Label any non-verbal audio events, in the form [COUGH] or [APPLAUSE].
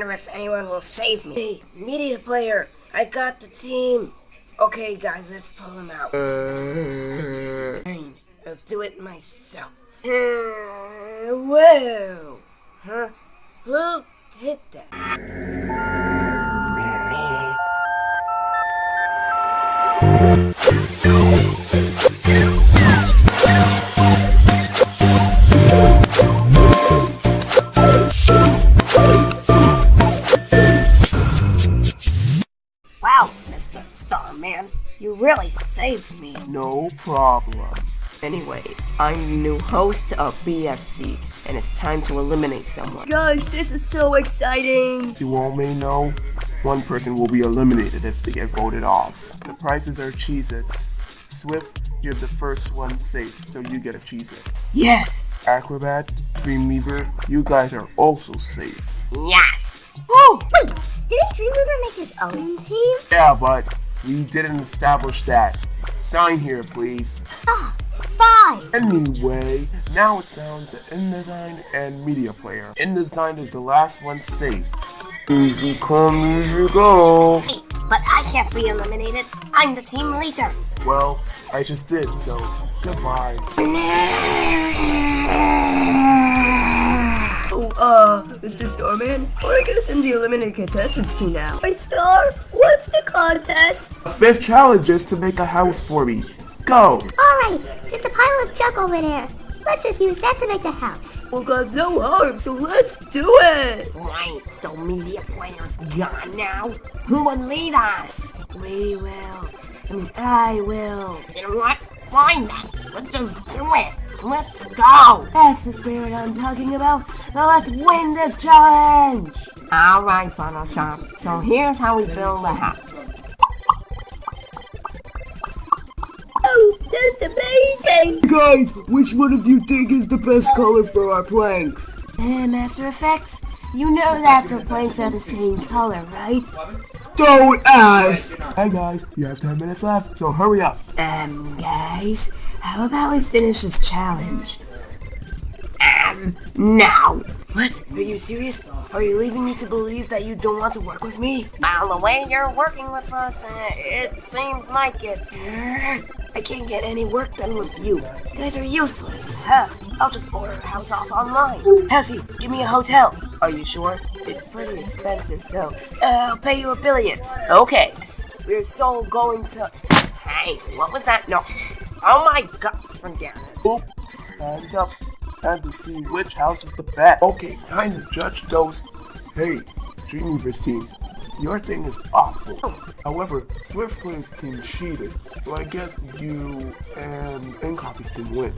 wonder if anyone will save me. Hey, media player, I got the team. Okay, guys, let's pull him out. Fine, I'll do it myself. Uh, whoa! Huh? Who did that? You really saved me. No problem. Anyway, I'm the new host of BFC, and it's time to eliminate someone. Gosh, this is so exciting! You all may know, one person will be eliminated if they get voted off. The prizes are Cheez-Its. Swift, you're the first one safe, so you get a Cheez-It. Yes! Acrobat, Dreamweaver, you guys are also safe. Yes! Oh, wait, didn't Dreamweaver make his own team? Yeah, but we didn't establish that. Sign here, please. Ah, fine. Anyway, now it's down to InDesign and Media Player. InDesign is the last one safe. Easy come, easy go. Hey, but I can't be eliminated. I'm the team leader. Well, I just did, so goodbye. [LAUGHS] Oh, uh, Mr. Starman, where are we gonna send the eliminated contestants to now? My star, what's the contest? Fifth challenge is to make a house for me. Go! Alright, there's a pile of junk over there. Let's just use that to make the house. Well, got no harm, so let's do it! Right, so media player's gone now. Who will lead us? We will. I mean, I will. You know what? Fine then. Let's just do it. Let's go. That's the spirit I'm talking about. Now let's win this challenge! Alright, Photoshop. So here's how we build a house. Oh, that's amazing! Guys, which one of you think is the best color for our planks? Um, After Effects, you know that the planks are the same color, right? Don't ask! Hey guys, you have 10 minutes left, so hurry up. Um, guys, how about we finish this challenge? Um, now. What? Are you serious? Are you leaving me to believe that you don't want to work with me? By the way you're working with us, uh, it seems like it. I can't get any work done with you. You guys are useless. Huh, I'll just order a house off online. Halsey, give me a hotel. Are you sure? It's pretty expensive, so uh, I'll pay you a billion. Okay, we're so going to... Hey, what was that? No. Oh my god, forget it. Oop, time's up. Time to see which house is the best. Okay, time to judge those. Hey, Dreamweaver's team, your thing is awful. However, Swift Player's team cheated, so I guess you and InCopy's team win.